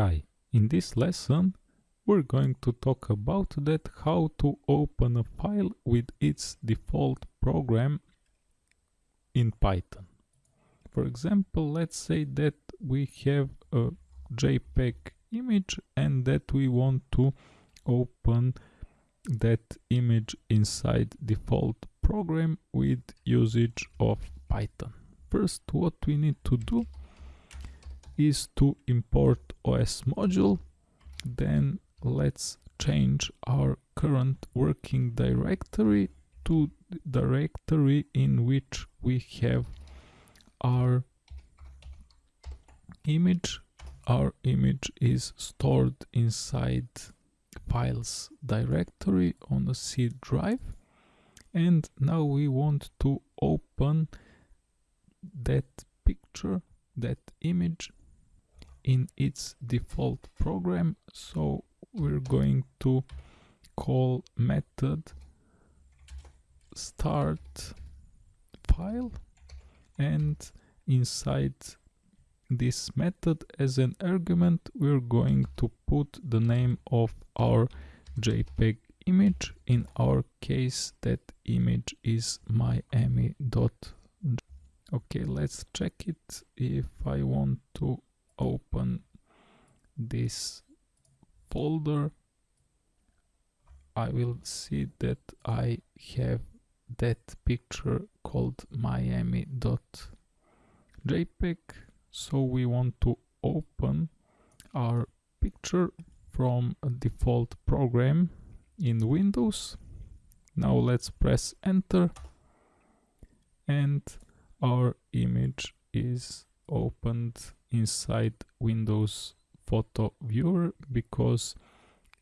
Hi, in this lesson we're going to talk about that how to open a file with its default program in Python. For example, let's say that we have a JPEG image and that we want to open that image inside default program with usage of Python. First, what we need to do is to import OS module. Then let's change our current working directory to the directory in which we have our image. Our image is stored inside files directory on a C drive. And now we want to open that picture that image in its default program so we're going to call method start file and inside this method as an argument we're going to put the name of our jpeg image. In our case that image is miami dot okay let's check it. If i want to open this folder. I will see that I have that picture called miami.jpg so we want to open our picture from a default program in Windows. Now let's press enter and our image is opened inside Windows Photo Viewer because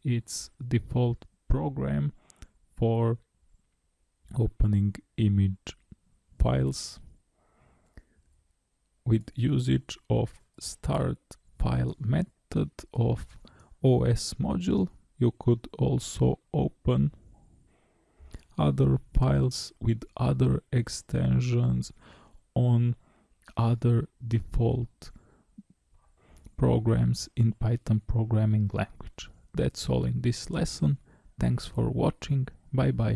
it's default program for opening image files with usage of start file method of OS module. You could also open other files with other extensions on other default programs in Python programming language. That's all in this lesson. Thanks for watching. Bye bye.